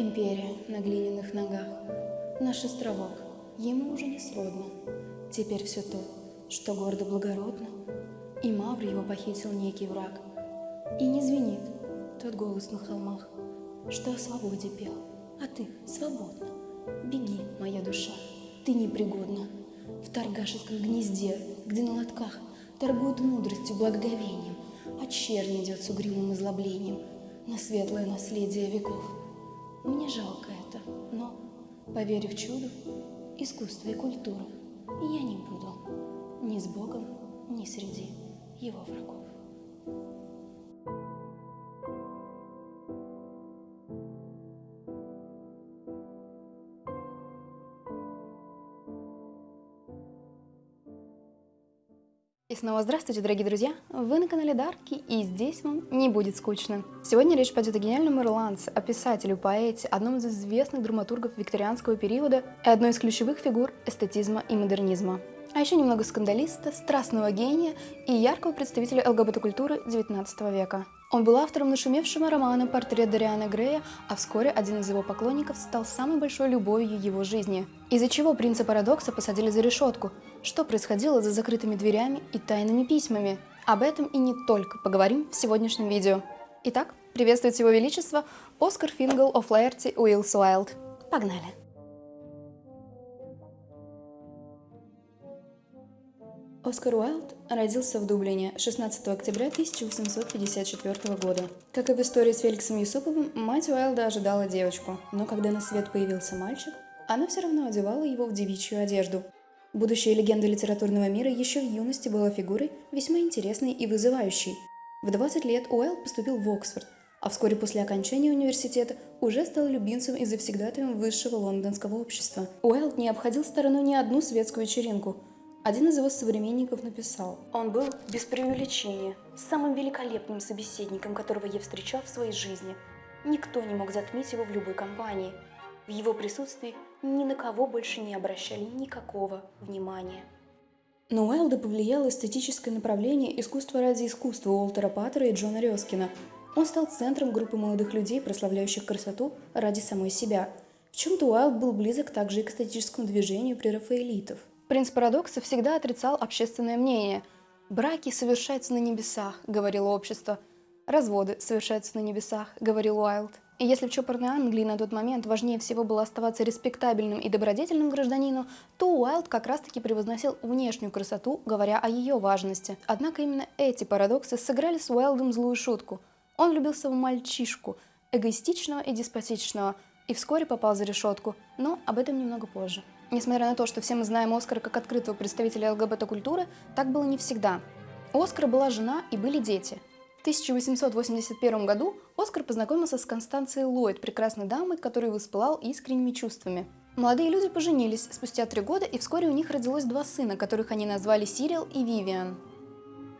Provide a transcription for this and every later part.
Империя на глиняных ногах, наш островок, ему уже не сродно. Теперь все то, что гордо благородно, и Мавр его похитил некий враг. И не звенит тот голос на холмах, что о свободе пел, а ты свободна. Беги, моя душа, ты непригодна. В торгашеском гнезде, где на лотках торгуют мудростью, благоговением, а чернь идет с угрюмым излоблением на светлое наследие веков. Мне жалко это, но, поверив чуду, искусство и культуру, я не буду ни с Богом, ни среди его врагов. Снова здравствуйте, дорогие друзья! Вы на канале Дарки, и здесь вам не будет скучно. Сегодня речь пойдет о гениальном ирландце, о писателе, поэте, одном из известных драматургов викторианского периода и одной из ключевых фигур эстетизма и модернизма. А еще немного скандалиста, страстного гения и яркого представителя ЛГБТ-культуры XIX века. Он был автором нашумевшего романа «Портрет Дариана Грея», а вскоре один из его поклонников стал самой большой любовью его жизни. Из-за чего принца Парадокса посадили за решетку? Что происходило за закрытыми дверями и тайными письмами? Об этом и не только поговорим в сегодняшнем видео. Итак, приветствует его величество Оскар Фингл оф Лаерти Уиллс Уайлд. Погнали! Оскар Уайлд родился в Дублине 16 октября 1854 года. Как и в истории с Феликсом Юсуповым, мать Уайлда ожидала девочку, но когда на свет появился мальчик, она все равно одевала его в девичью одежду. Будущая легенда литературного мира еще в юности была фигурой весьма интересной и вызывающей. В 20 лет Уайлд поступил в Оксфорд, а вскоре после окончания университета уже стал любимцем и завсегдатаем высшего лондонского общества. Уайлд не обходил стороной ни одну светскую вечеринку – один из его современников написал, он был без преувеличения самым великолепным собеседником, которого я встречал в своей жизни. Никто не мог затмить его в любой компании. В его присутствии ни на кого больше не обращали никакого внимания. Но Уайлда повлияло эстетическое направление искусства ради искусства Уолтера Паттера и Джона Рёскина. Он стал центром группы молодых людей, прославляющих красоту ради самой себя. В чем-то Уайлд был близок также и к эстетическому движению прерафаэлитов. Принц Парадокса всегда отрицал общественное мнение. «Браки совершаются на небесах», — говорило общество. «Разводы совершаются на небесах», — говорил Уайлд. И если в чопорной Англии на тот момент важнее всего было оставаться респектабельным и добродетельным гражданином, то Уайлд как раз-таки превозносил внешнюю красоту, говоря о ее важности. Однако именно эти парадоксы сыграли с Уайлдом злую шутку. Он влюбился в мальчишку, эгоистичного и деспотичного, и вскоре попал за решетку, но об этом немного позже. Несмотря на то, что все мы знаем Оскара как открытого представителя ЛГБТ-культуры, так было не всегда. У Оскара была жена и были дети. В 1881 году Оскар познакомился с Констанцией Ллойд, прекрасной дамой, которую воспылал искренними чувствами. Молодые люди поженились спустя три года, и вскоре у них родилось два сына, которых они назвали Сирил и Вивиан.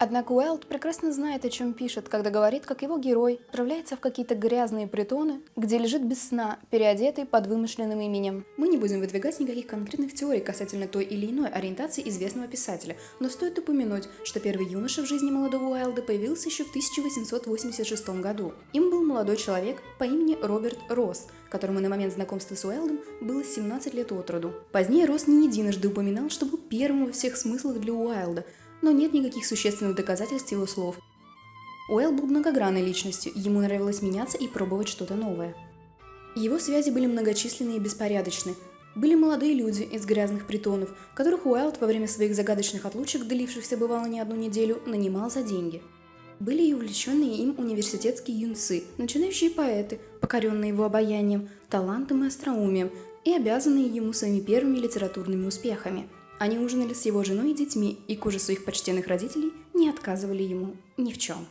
Однако Уайлд прекрасно знает, о чем пишет, когда говорит, как его герой отправляется в какие-то грязные притоны, где лежит без сна, переодетый под вымышленным именем. Мы не будем выдвигать никаких конкретных теорий касательно той или иной ориентации известного писателя, но стоит упомянуть, что первый юноша в жизни молодого Уайлда появился еще в 1886 году. Им был молодой человек по имени Роберт Росс, которому на момент знакомства с Уайлдом было 17 лет от роду. Позднее Росс не единожды упоминал, что был первым во всех смыслах для Уайлда – но нет никаких существенных доказательств его слов. Уэлл был многогранной личностью, ему нравилось меняться и пробовать что-то новое. Его связи были многочисленны и беспорядочны. Были молодые люди из грязных притонов, которых Уайлд во время своих загадочных отлучек, длившихся бывало не одну неделю, нанимал за деньги. Были и увлеченные им университетские юнцы, начинающие поэты, покоренные его обаянием, талантом и остроумием, и обязанные ему своими первыми литературными успехами – они ужинали с его женой и детьми, и к ужасу их почтенных родителей не отказывали ему ни в чем.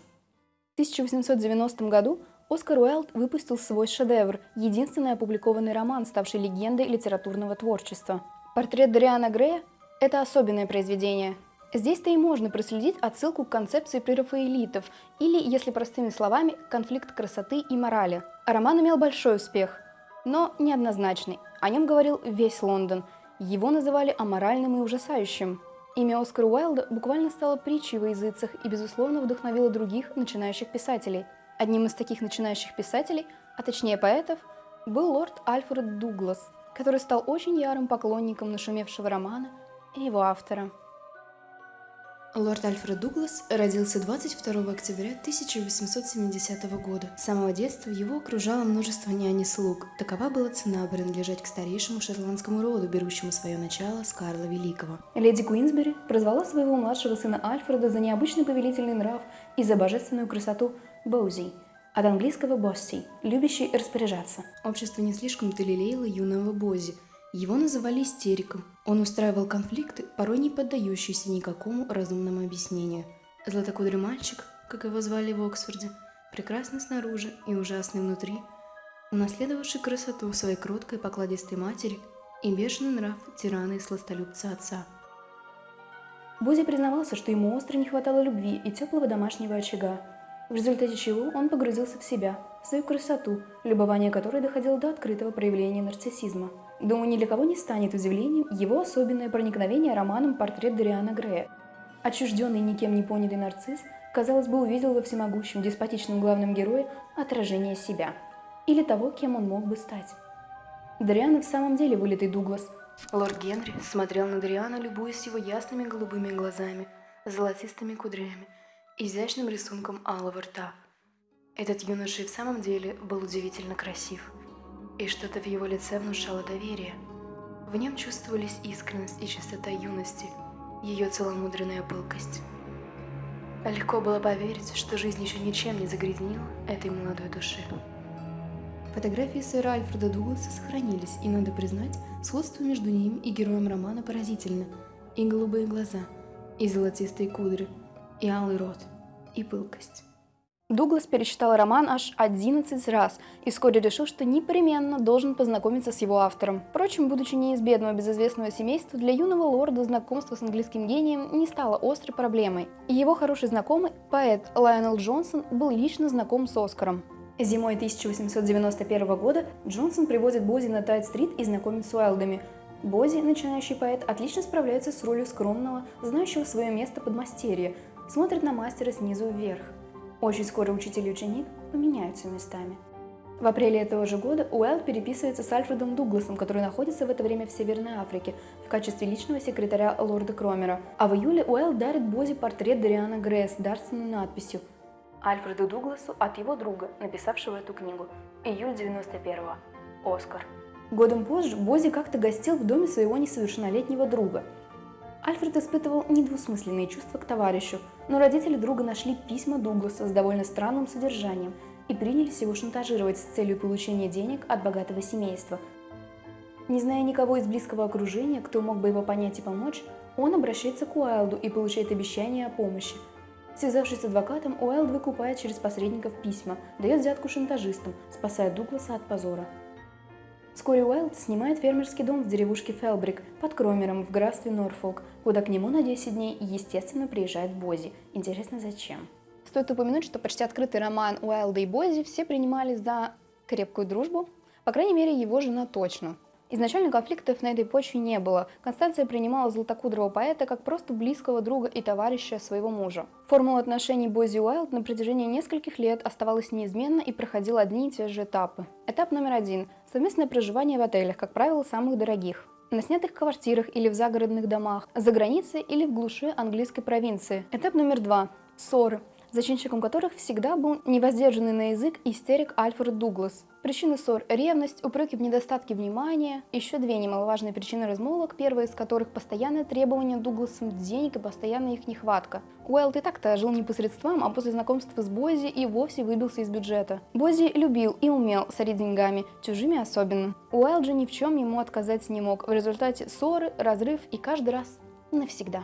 В 1890 году Оскар Уайлд выпустил свой шедевр, единственный опубликованный роман, ставший легендой литературного творчества. Портрет Дариана Грея – это особенное произведение. Здесь-то и можно проследить отсылку к концепции прерафаэлитов, или, если простыми словами, конфликт красоты и морали. Роман имел большой успех, но неоднозначный. О нем говорил весь Лондон – его называли аморальным и ужасающим. Имя Оскара Уайлда буквально стало притчей во языцах и, безусловно, вдохновило других начинающих писателей. Одним из таких начинающих писателей, а точнее поэтов, был лорд Альфред Дуглас, который стал очень ярым поклонником нашумевшего романа и его автора. Лорд Альфред Дуглас родился 22 октября 1870 года. С самого детства его окружало множество нянь и слуг. Такова была цена принадлежать к старейшему шотландскому роду, берущему свое начало с Карла Великого. Леди Куинсбери прозвала своего младшего сына Альфреда за необычный повелительный нрав и за божественную красоту Боузи, от английского «босси» – любящий распоряжаться. Общество не слишком-то лелеяло юного Бози – его называли истериком. Он устраивал конфликты, порой не поддающиеся никакому разумному объяснению. Златокудрый мальчик, как его звали в Оксфорде, прекрасный снаружи и ужасный внутри, унаследовавший красоту своей кроткой покладистой матери и бешеный нрав тирана и сластолюбца отца. Бузи признавался, что ему остро не хватало любви и теплого домашнего очага, в результате чего он погрузился в себя, в свою красоту, любование которой доходило до открытого проявления нарциссизма – Думаю, ни для кого не станет удивлением его особенное проникновение романом «Портрет Дариана Грея». Отчужденный никем не понятый нарцисс, казалось бы, увидел во всемогущем деспотичном главном герое отражение себя. Или того, кем он мог бы стать. Дариан в самом деле вылитый Дуглас. Лорд Генри смотрел на Дариана, любуясь его ясными голубыми глазами, золотистыми кудрями, изящным рисунком алого рта. Этот юноша и в самом деле был удивительно красив – и что-то в его лице внушало доверие. В нем чувствовались искренность и чистота юности, ее целомудренная пылкость. Легко было поверить, что жизнь еще ничем не загрязнила этой молодой души. Фотографии сэра Альфреда Дугласа сохранились, и, надо признать, сходство между ним и героем романа поразительно. И голубые глаза, и золотистые кудры, и алый рот, и пылкость. Дуглас перечитал роман аж 11 раз и вскоре решил, что непременно должен познакомиться с его автором. Впрочем, будучи не из бедного безызвестного семейства, для юного лорда знакомство с английским гением не стало острой проблемой. И его хороший знакомый, поэт Лайонел Джонсон, был лично знаком с Оскаром. Зимой 1891 года Джонсон привозит Бози на Тайт-стрит и знакомит с Уайлдами. Бози, начинающий поэт, отлично справляется с ролью скромного, знающего свое место подмастерья, смотрит на мастера снизу вверх. Очень скоро учитель и ученик поменяются местами. В апреле этого же года Уайлд переписывается с Альфредом Дугласом, который находится в это время в Северной Африке в качестве личного секретаря лорда Кромера. А в июле Уайлд дарит Бози портрет Дориана Грея с дарственной надписью Альфреду Дугласу от его друга, написавшего эту книгу. Июль 91-го. Оскар. Годом позже Бози как-то гостил в доме своего несовершеннолетнего друга – Альфред испытывал недвусмысленные чувства к товарищу, но родители друга нашли письма Дугласа с довольно странным содержанием и принялись его шантажировать с целью получения денег от богатого семейства. Не зная никого из близкого окружения, кто мог бы его понять и помочь, он обращается к Уайлду и получает обещание о помощи. Связавшись с адвокатом, Уайлд выкупает через посредников письма, дает взятку шантажистам, спасая Дугласа от позора. Вскоре Уайлд снимает фермерский дом в деревушке Фелбрик под Кромером в графстве Норфолк, куда к нему на 10 дней, естественно, приезжает Бози. Интересно, зачем? Стоит упомянуть, что почти открытый роман Уайлда и Бози все принимали за крепкую дружбу, по крайней мере, его жена точно. Изначально конфликтов на этой почве не было. Констанция принимала златокудрого поэта как просто близкого друга и товарища своего мужа. Формула отношений Бози Уайлд на протяжении нескольких лет оставалась неизменна и проходила одни и те же этапы. Этап номер один – совместное проживание в отелях, как правило, самых дорогих на снятых квартирах или в загородных домах, за границей или в глуши английской провинции. Этап номер два – ссоры зачинщиком которых всегда был невоздержанный на язык истерик Альфред Дуглас. Причины ссор – ревность, упреки в недостатке внимания, еще две немаловажные причины размолвок, первая из которых – постоянное требование Дугласом денег и постоянная их нехватка. Уайлд и так-то жил не посредством, а после знакомства с Бози и вовсе выбился из бюджета. Бози любил и умел сорить деньгами, чужими особенно. Уайлд же ни в чем ему отказать не мог, в результате ссоры, разрыв и каждый раз навсегда.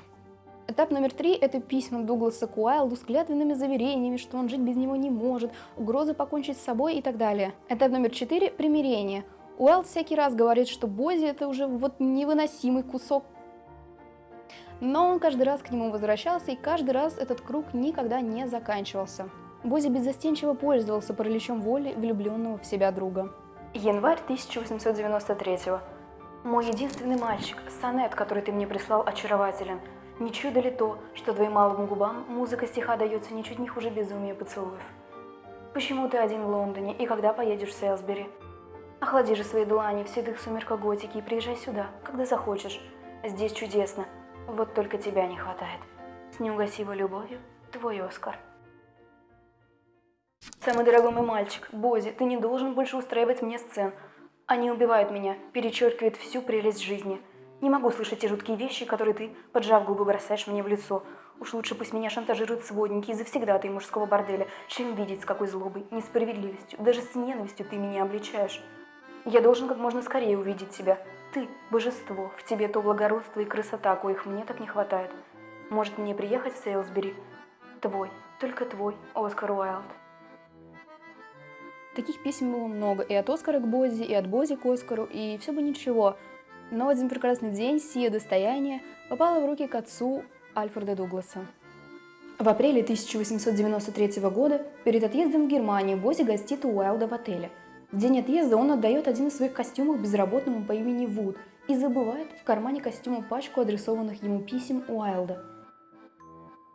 Этап номер три – это письма Дугласа к Уайлду с клятвенными заверениями, что он жить без него не может, угрозы покончить с собой и так далее. Этап номер четыре – примирение. Уайлд всякий раз говорит, что Бози – это уже вот невыносимый кусок. Но он каждый раз к нему возвращался, и каждый раз этот круг никогда не заканчивался. Бози беззастенчиво пользовался параличом воли влюбленного в себя друга. Январь 1893 -го. Мой единственный мальчик, сонет, который ты мне прислал, очарователен – не чудо ли то, что твоим малым губам музыка стиха дается ничуть не хуже безумия поцелуев? Почему ты один в Лондоне и когда поедешь в Селсбери? Охлади же свои длани в седых сумерках готики и приезжай сюда, когда захочешь. Здесь чудесно. Вот только тебя не хватает. С неугасимой любовью, твой Оскар. Самый дорогой мой мальчик, Бози, ты не должен больше устраивать мне сцен. Они убивают меня, перечеркивают всю прелесть жизни. Не могу слышать те жуткие вещи, которые ты, поджав губы, бросаешь мне в лицо. Уж лучше пусть меня шантажируют сводники из ты мужского борделя, чем видеть, с какой злобой, несправедливостью, даже с ненавистью ты меня обличаешь. Я должен как можно скорее увидеть тебя. Ты – божество, в тебе то благородство и красота, коих мне так не хватает. Может мне приехать в Сейлсбери? Твой, только твой, Оскар Уайлд. Таких писем было много, и от Оскара к Бози, и от Бози к Оскару, и все бы ничего. Но один прекрасный день сие достояние попало в руки к отцу Альфреда Дугласа. В апреле 1893 года перед отъездом в Германию Бози гостит у Уайлда в отеле. В день отъезда он отдает один из своих костюмов безработному по имени Вуд и забывает в кармане костюма пачку адресованных ему писем Уайлда.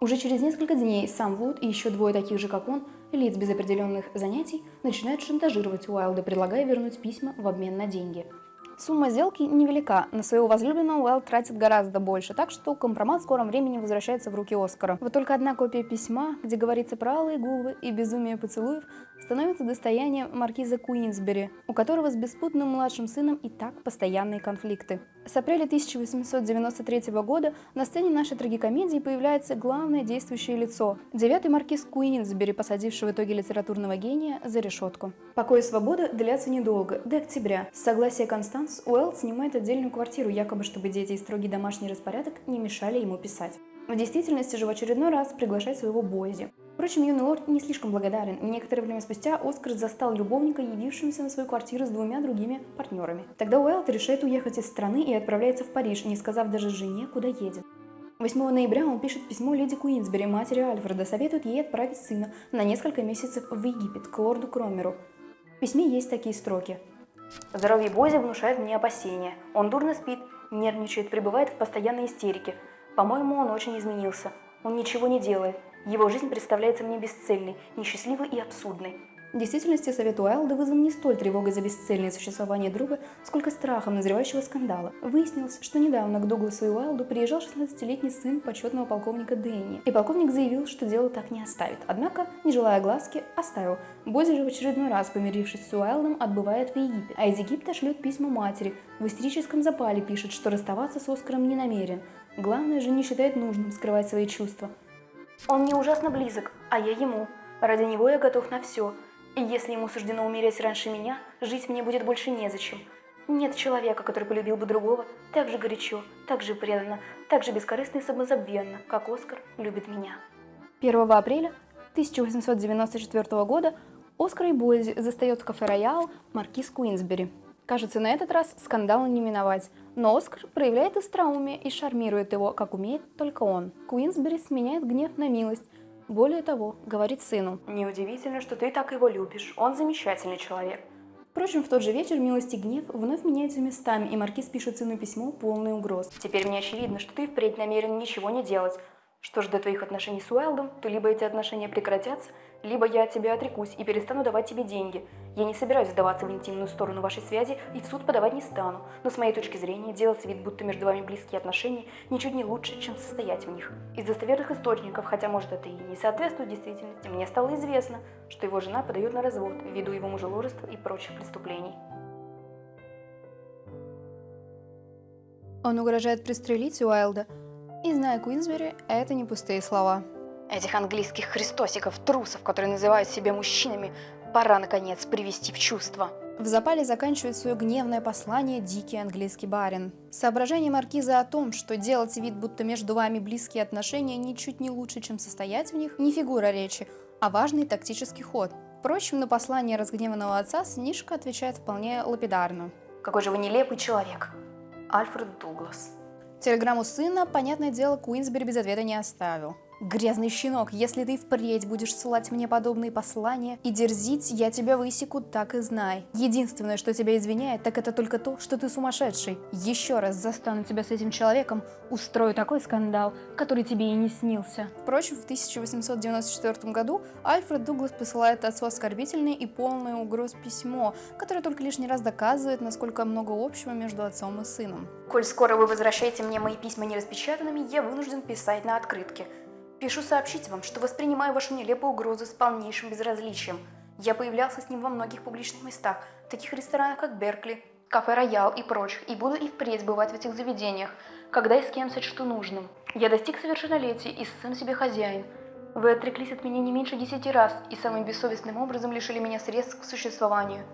Уже через несколько дней сам Вуд и еще двое таких же, как он, лиц без определенных занятий, начинают шантажировать Уайлда, предлагая вернуть письма в обмен на деньги – Сумма сделки невелика, на своего возлюбленного Уэлл тратит гораздо больше, так что компромат в скором времени возвращается в руки Оскара. Вот только одна копия письма, где говорится про алые губы и безумие поцелуев, становится достоянием маркиза Куинсбери, у которого с беспутным младшим сыном и так постоянные конфликты. С апреля 1893 года на сцене нашей трагикомедии появляется главное действующее лицо – девятый маркиз Куинсбери, посадивший в итоге литературного гения за решетку. Покой и свобода длятся недолго, до октября. С согласия Констанс Уэлл снимает отдельную квартиру, якобы чтобы дети и строгий домашний распорядок не мешали ему писать. В действительности же в очередной раз приглашает своего Бойзи. Впрочем, юный лорд не слишком благодарен. Некоторое время спустя Оскар застал любовника, явившимся на свою квартиру с двумя другими партнерами. Тогда Уэлт решает уехать из страны и отправляется в Париж, не сказав даже жене, куда едет. 8 ноября он пишет письмо леди Куинсбери, матери Альфреда, советует ей отправить сына на несколько месяцев в Египет, к лорду Кромеру. В письме есть такие строки. «Здоровье Бози внушает мне опасения. Он дурно спит, нервничает, пребывает в постоянной истерике. По-моему, он очень изменился. Он ничего не делает. Его жизнь представляется мне бесцельной, несчастливой и абсурдной. В действительности совет Уайлда вызван не столь тревогой за бесцельное существование друга, сколько страхом назревающего скандала. Выяснилось, что недавно к Дугласу и Уайлду приезжал 16-летний сын почетного полковника Дэнни, и полковник заявил, что дело так не оставит. Однако, не желая глазки, оставил. Бози же в очередной раз, помирившись с Уайлдом, отбывает в Египет, а из Египта шлет письма матери. В истерическом запале пишет, что расставаться с Оскаром не намерен. Главное же не считает нужным скрывать свои чувства. Он мне ужасно близок, а я ему. Ради него я готов на все. И если ему суждено умереть раньше меня, жить мне будет больше незачем. Нет человека, который полюбил бы другого так же горячо, так же преданно, так же бескорыстно и самозабвенно, как Оскар любит меня. 1 апреля 1894 года Оскар и Бойзи застает в кафе «Роял» маркиз Куинсбери. Кажется, на этот раз скандала не миновать, но Оскар проявляет остроумие и шармирует его, как умеет только он. Куинсбери сменяет гнев на милость, более того, говорит сыну. «Неудивительно, что ты так его любишь, он замечательный человек». Впрочем, в тот же вечер милость и гнев вновь меняются местами, и Маркиз пишет сыну письмо, полное угроз. «Теперь мне очевидно, что ты впредь намерен ничего не делать. Что же до твоих отношений с Уайлдом, то либо эти отношения прекратятся, либо я от тебя отрекусь и перестану давать тебе деньги. Я не собираюсь сдаваться в интимную сторону вашей связи и в суд подавать не стану, но с моей точки зрения делать вид, будто между вами близкие отношения, ничуть не лучше, чем состоять в них. Из достоверных источников, хотя может это и не соответствует действительности, мне стало известно, что его жена подает на развод ввиду его мужеложества и прочих преступлений. Он угрожает пристрелить Уайлда, и, зная Куинсбери, это не пустые слова. Этих английских христосиков, трусов, которые называют себя мужчинами, пора, наконец, привести в чувство. В запале заканчивает свое гневное послание дикий английский барин. Соображение маркиза о том, что делать вид, будто между вами близкие отношения ничуть не лучше, чем состоять в них, не фигура речи, а важный тактический ход. Впрочем, на послание разгневанного отца Снишка отвечает вполне лапидарно. «Какой же вы нелепый человек!» Альфред Дуглас. Телеграмму сына, понятное дело, Куинсбери без ответа не оставил. Грязный щенок, если ты впредь будешь ссылать мне подобные послания и дерзить, я тебя высеку, так и знай. Единственное, что тебя извиняет, так это только то, что ты сумасшедший. Еще раз застану тебя с этим человеком, устрою такой скандал, который тебе и не снился. Впрочем, в 1894 году Альфред Дуглас посылает отцу оскорбительное и полное угроз письмо, которое только лишний раз доказывает, насколько много общего между отцом и сыном. «Коль скоро вы возвращаете мне мои письма нераспечатанными, я вынужден писать на открытке. Пишу сообщить вам, что воспринимаю вашу нелепую угрозу с полнейшим безразличием. Я появлялся с ним во многих публичных местах, таких ресторанах, как Беркли, кафе «Роял» и прочих, и буду и впредь бывать в этих заведениях, когда и с кем сочту нужным. Я достиг совершеннолетия и сын себе хозяин. Вы отреклись от меня не меньше десяти раз и самым бессовестным образом лишили меня средств к существованию.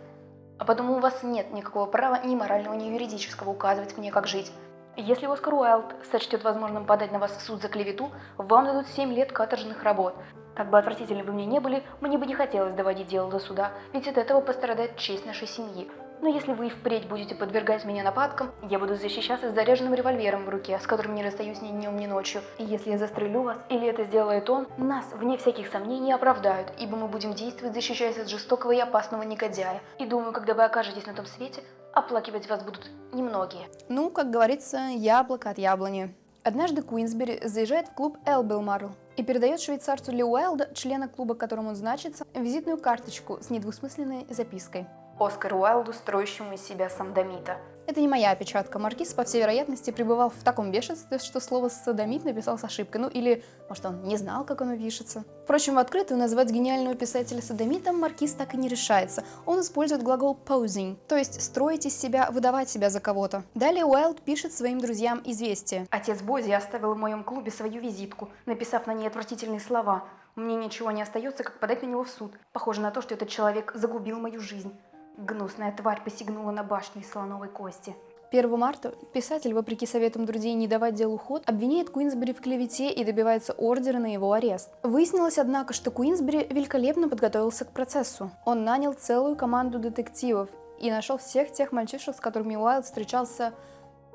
А потому у вас нет никакого права ни морального, ни юридического указывать мне, как жить. Если Оскар Уайлд сочтет возможным подать на вас в суд за клевету, вам дадут 7 лет каторжных работ. Как бы отвратительны вы мне не были, мне бы не хотелось доводить дело до суда, ведь от этого пострадает честь нашей семьи. Но если вы и впредь будете подвергать меня нападкам, я буду защищаться с заряженным револьвером в руке, с которым не расстаюсь ни днем, ни ночью. И если я застрелю вас, или это сделает он, нас, вне всяких сомнений, оправдают, ибо мы будем действовать, защищаясь от жестокого и опасного негодяя. И думаю, когда вы окажетесь на том свете, оплакивать вас будут немногие. Ну, как говорится, яблоко от яблони. Однажды Куинсбери заезжает в клуб Элбилмарл и передает швейцарцу Ли Уайлда, члена клуба, которому он значится, визитную карточку с недвусмысленной запиской. Оскар Уайлду, строящему из себя самдомита. Это не моя опечатка. Маркиз, по всей вероятности, пребывал в таком бешенстве, что слово «садомит» написал с ошибкой. Ну или, может, он не знал, как оно пишется. Впрочем, в открытую назвать гениального писателя садомитом Маркиз так и не решается. Он использует глагол posing, то есть строить из себя, выдавать себя за кого-то. Далее Уайлд пишет своим друзьям известие. Отец Бози оставил в моем клубе свою визитку, написав на ней отвратительные слова. Мне ничего не остается, как подать на него в суд. Похоже на то, что этот человек загубил мою жизнь. Гнусная тварь посягнула на башню из слоновой кости. 1 марта писатель, вопреки советам друзей не давать делу ход, обвиняет Куинсбери в клевете и добивается ордера на его арест. Выяснилось, однако, что Куинсбери великолепно подготовился к процессу. Он нанял целую команду детективов и нашел всех тех мальчишек, с которыми Уайлд встречался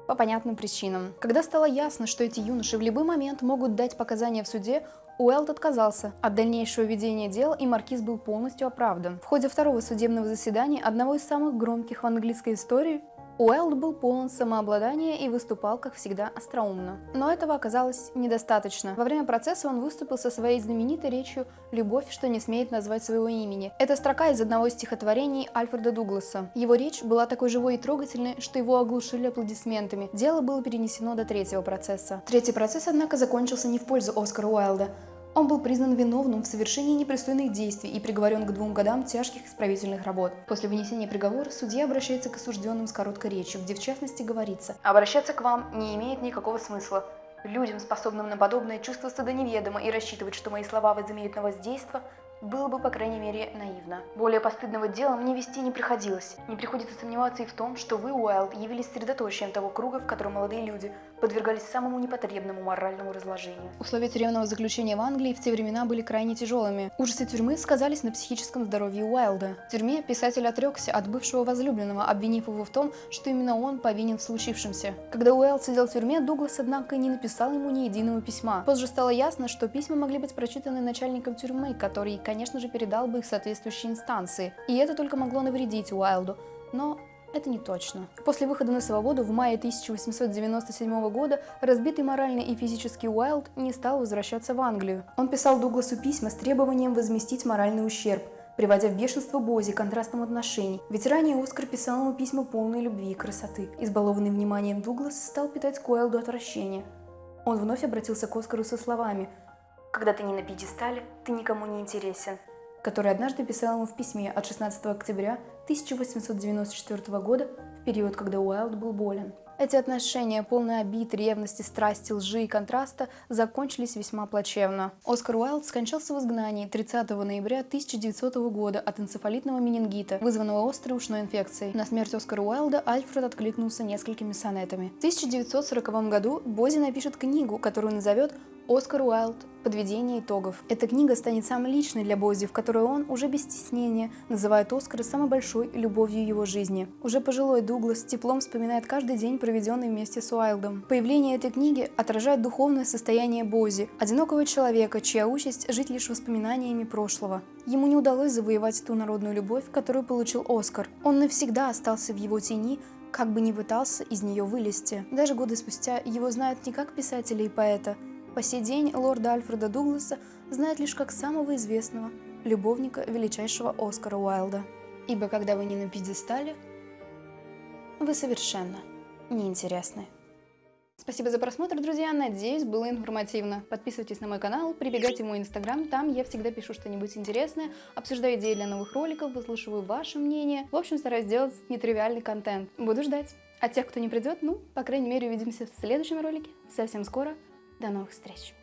по понятным причинам. Когда стало ясно, что эти юноши в любой момент могут дать показания в суде, Уэлд отказался от дальнейшего ведения дел, и маркиз был полностью оправдан. В ходе второго судебного заседания, одного из самых громких в английской истории, Уэлд был полон самообладания и выступал, как всегда, остроумно. Но этого оказалось недостаточно. Во время процесса он выступил со своей знаменитой речью «Любовь, что не смеет назвать своего имени». Это строка из одного из стихотворений Альфреда Дугласа. Его речь была такой живой и трогательной, что его оглушили аплодисментами. Дело было перенесено до третьего процесса. Третий процесс, однако, закончился не в пользу Оскара Уайлда. Он был признан виновным в совершении непристойных действий и приговорен к двум годам тяжких исправительных работ. После вынесения приговора судья обращается к осужденным с короткой речью, где в частности говорится «Обращаться к вам не имеет никакого смысла. Людям, способным на подобное, чувство стыда неведомо, и рассчитывать, что мои слова возымеют на воздействие, было бы, по крайней мере, наивно. Более постыдного дела мне вести не приходилось. Не приходится сомневаться и в том, что вы, Уайлд, явились средоточием того круга, в котором молодые люди подвергались самому непотребному моральному разложению. Условия тюремного заключения в Англии в те времена были крайне тяжелыми. Ужасы тюрьмы сказались на психическом здоровье Уайлда. В тюрьме писатель отрекся от бывшего возлюбленного, обвинив его в том, что именно он повинен в случившемся. Когда Уайлд сидел в тюрьме, Дуглас, однако, не написал ему ни единого письма. Позже стало ясно, что письма могли быть прочитаны начальником тюрьмы, который конечно же, передал бы их соответствующей инстанции. И это только могло навредить Уайлду. Но это не точно. После выхода на свободу в мае 1897 года разбитый морально и физически Уайлд не стал возвращаться в Англию. Он писал Дугласу письма с требованием возместить моральный ущерб, приводя в бешенство Бози контрастом отношений. Ведь ранее Оскар писал ему письма полной любви и красоты. Избалованный вниманием Дуглас стал питать к Уайлду отвращение. Он вновь обратился к Оскару со словами когда ты не на пьедестале, ты никому не интересен, который однажды писал ему в письме от 16 октября 1894 года, в период, когда Уайлд был болен. Эти отношения, полные обид, ревности, страсти, лжи и контраста, закончились весьма плачевно. Оскар Уайлд скончался в изгнании 30 ноября 1900 года от энцефалитного менингита, вызванного острой ушной инфекцией. На смерть Оскара Уайлда Альфред откликнулся несколькими сонетами. В 1940 году Бози напишет книгу, которую назовет Оскар Уайлд Подведение итогов. Эта книга станет самой личной для Бози, в которой он, уже без стеснения, называет Оскара самой большой любовью его жизни. Уже пожилой Дуглас теплом вспоминает каждый день, проведенный вместе с Уайлдом. Появление этой книги отражает духовное состояние Бози, одинокого человека, чья участь – жить лишь воспоминаниями прошлого. Ему не удалось завоевать ту народную любовь, которую получил Оскар. Он навсегда остался в его тени, как бы ни пытался из нее вылезти. Даже годы спустя его знают не как писателя и поэта, по сей день лорда Альфреда Дугласа знают лишь как самого известного любовника величайшего Оскара Уайлда. Ибо когда вы не на пьедестале, вы совершенно неинтересны. Спасибо за просмотр, друзья, надеюсь, было информативно. Подписывайтесь на мой канал, прибегайте в мой инстаграм, там я всегда пишу что-нибудь интересное, обсуждаю идеи для новых роликов, выслушиваю ваше мнение. В общем, стараюсь делать нетривиальный контент. Буду ждать. А тех, кто не придет, ну, по крайней мере, увидимся в следующем ролике совсем скоро. До новых встреч!